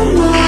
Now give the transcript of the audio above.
tonight